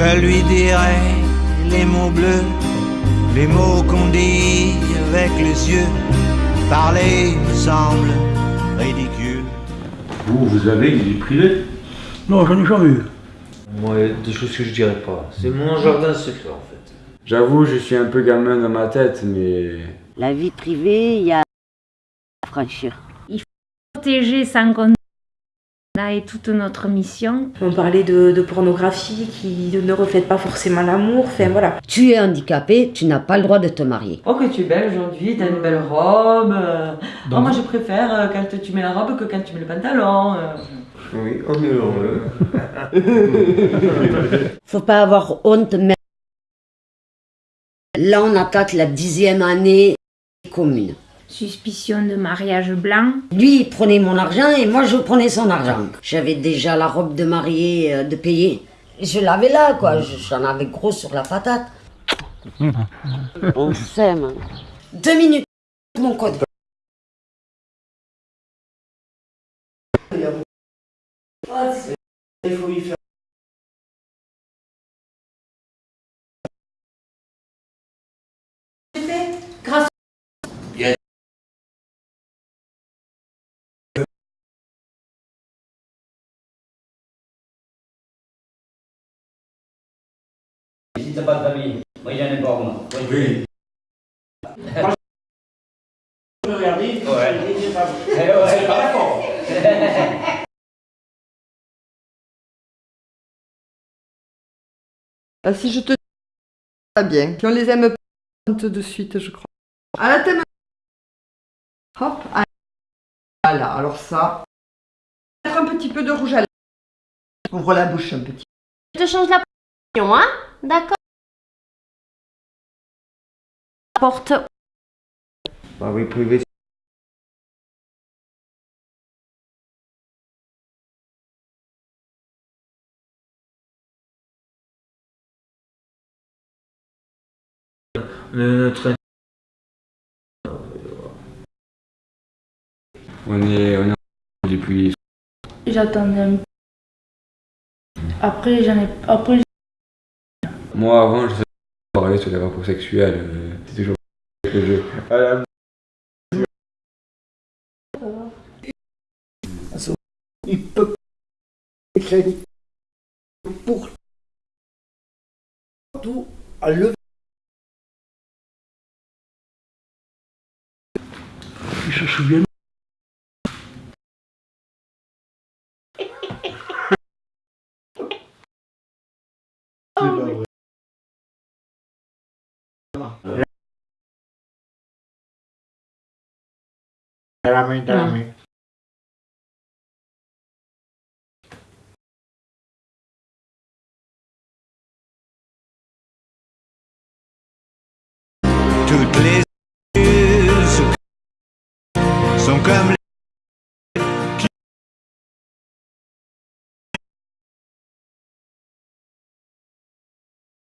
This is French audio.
Je lui dirai les mots bleus, les mots qu'on dit avec les yeux. Parler me semble ridicule. Vous, vous avez une vie privée? Non, j'en ai jamais eu. Moi, des choses que je dirais pas. C'est mon jardin secret en fait. J'avoue, je suis un peu gamin dans ma tête, mais... La vie privée, il y a à franchir. protéger sans qu'on et toute notre mission. On parlait de, de pornographie qui ne reflète pas forcément l'amour, enfin voilà. Tu es handicapé, tu n'as pas le droit de te marier. Oh que tu es belle aujourd'hui, t'as une belle robe. Oh, moi je préfère euh, quand tu mets la robe que quand tu mets le pantalon. euh. Oui, on est heureux. Faut pas avoir honte, mais là on attaque la dixième année commune. Suspicion de mariage blanc. Lui il prenait mon argent et moi je prenais son argent. J'avais déjà la robe de mariée euh, de payer. Et Je l'avais là quoi, Je- j'en avais gros sur la patate. On s'aime. Deux minutes, mon code. De famille, moi j'en ai pas moi. Moi, je- Oui. Eh ouais. Ah, si je te dis pas bien, qu'on les aime pas de suite, je crois. À la thème. Hop, ah, voilà, alors ça. Mettre un petit peu de rouge à lèvres. Ouvre la bouche un petit. Je te change la position, hein D'accord Porte. Bah oui, privé. On est notre On est, on est depuis... J'attendais un peu. Après, j'en ai. Après, Moi, avant, je parler sur les rapports sexuels. euh, C'est toujours que je... Voilà. Il peut écrire pour tout à le. Il se souvient. Main. Toutes les sont comme